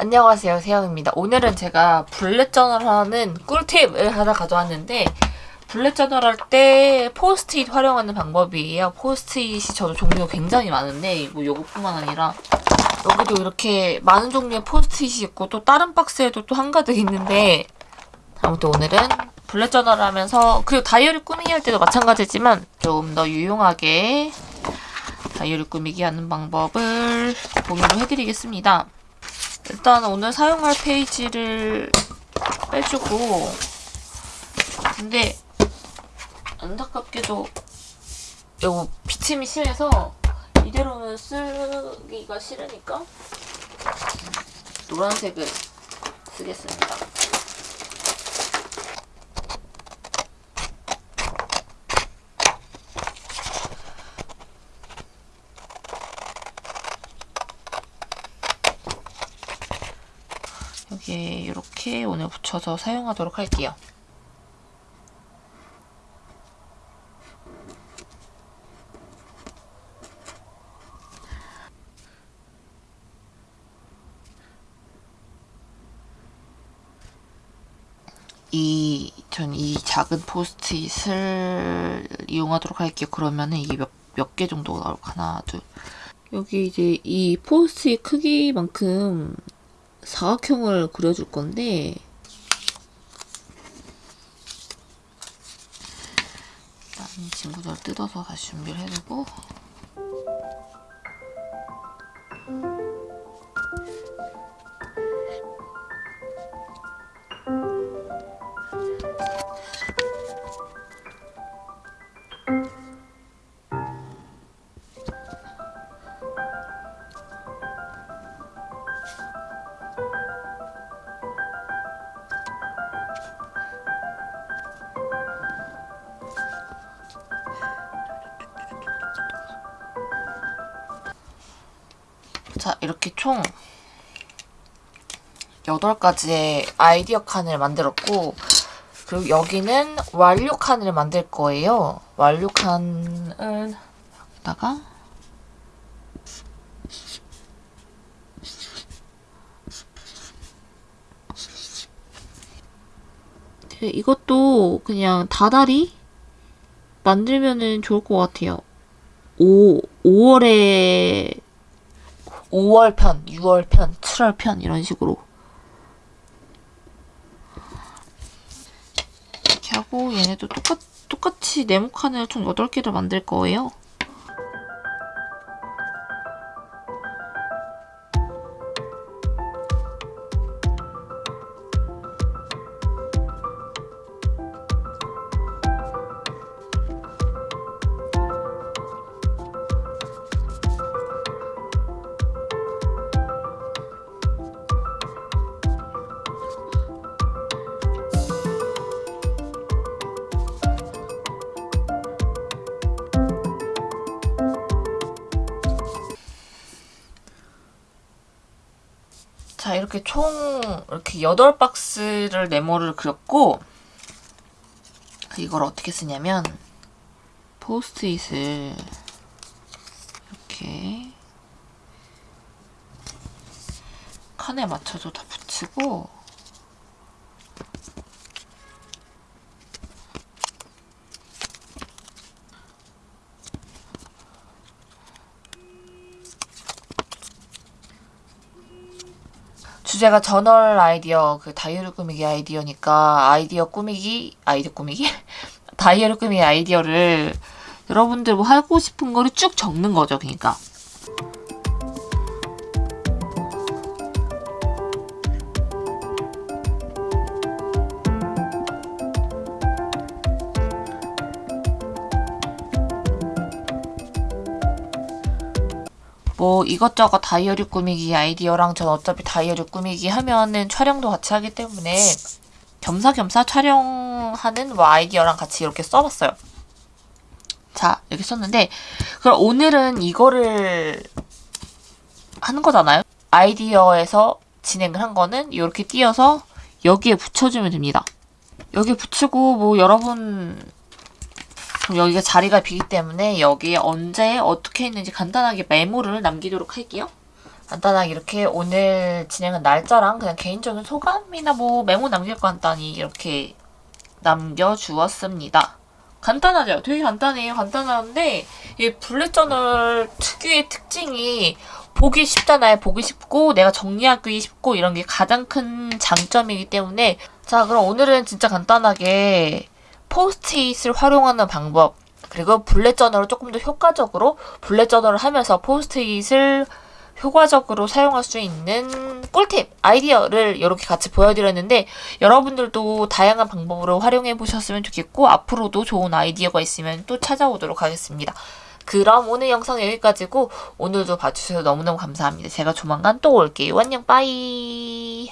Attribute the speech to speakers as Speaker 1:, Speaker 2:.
Speaker 1: 안녕하세요 세영입니다 오늘은 제가 bullet journal하는 꿀팁을 하나 가져왔는데 bullet journal 할 때 포스트잇 활용하는 방법이에요 포스트잇이 저도 종류가 굉장히 많은데 뭐 요것뿐만 아니라 여기도 이렇게 많은 종류의 포스트잇이 있고 또 다른 박스에도 또 한가득 있는데 아무튼 오늘은 bullet journal 하면서 그리고 다이어리 꾸미기 할 때도 마찬가지지만 좀 더 유용하게 다이어리 꾸미기 하는 방법을 공유를 해드리겠습니다. 일단 오늘 사용할 페이지를 빼주고 근데 안타깝게도 이거 비침이 심해서 이대로는 쓰기가 싫으니까 노란색을 쓰겠습니다. 여기에 이렇게 오늘 붙여서 사용하도록 할게요. 이, 전 이 작은 포스트잇을 이용하도록 할게요. 그러면은 이게 몇, 몇 개 정도 나올까? 하나, 둘. 여기 이제 이 포스트잇 크기만큼 사각형을 그려줄 건데 이 친구들 뜯어서 다시 준비를 해두고 자 이렇게 총 8가지의 아이디어 칸을 만들었고 그리고 여기는 완료 칸을 만들 거예요. 완료 칸을 여기다가 네, 이것도 그냥 다달이 만들면은 좋을 것 같아요. 5, 5월에 5월 편, 6월 편, 7월 편 이런 식으로 이렇게 하고 얘네도 똑같, 똑같이 네모 칸을 총 8개를 만들 거예요. 자 이렇게 총 이렇게 8박스를 네모를 그렸고 이걸 어떻게 쓰냐면 포스트잇을 이렇게 칸에 맞춰서 다 붙이고 주제가 저널 아이디어, 그 다이어리 꾸미기 아이디어니까 아이디어 꾸미기, 아이디어 꾸미기? 다이어리 꾸미기 아이디어를 여러분들 뭐 하고 싶은 거를 쭉 적는 거죠, 그러니까. 뭐 이것저것 다이어리 꾸미기 아이디어랑 전 어차피 다이어리 꾸미기 하면은 촬영도 같이 하기 때문에 겸사겸사 촬영하는 뭐 아이디어랑 같이 이렇게 써봤어요. 자 이렇게 썼는데 그럼 오늘은 이거를 하는 거잖아요. 아이디어에서 진행을 한 거는 이렇게 띄어서 여기에 붙여주면 됩니다. 여기 붙이고 뭐 여러분 그럼 여기가 자리가 비기 때문에 여기에 언제 어떻게 했는지 간단하게 메모를 남기도록 할게요. 간단하게 이렇게 오늘 진행한 날짜랑 그냥 개인적인 소감이나 뭐 메모 남길 거 간단히 이렇게 남겨주었습니다. 간단하죠? 되게 간단해요. 간단한데 이 블랙 저널 특유의 특징이 보기 쉽잖아요. 보기 쉽고 내가 정리하기 쉽고 이런 게 가장 큰 장점이기 때문에 자 그럼 오늘은 진짜 간단하게 포스트잇을 활용하는 방법 그리고 bullet journal을 조금 더 효과적으로 bullet journal을 하면서 포스트잇을 효과적으로 사용할 수 있는 꿀팁, 아이디어를 이렇게 같이 보여드렸는데 여러분들도 다양한 방법으로 활용해 보셨으면 좋겠고 앞으로도 좋은 아이디어가 있으면 또 찾아오도록 하겠습니다. 그럼 오늘 영상 여기까지고 오늘도 봐주셔서 너무너무 감사합니다. 제가 조만간 또 올게요. 안녕 bye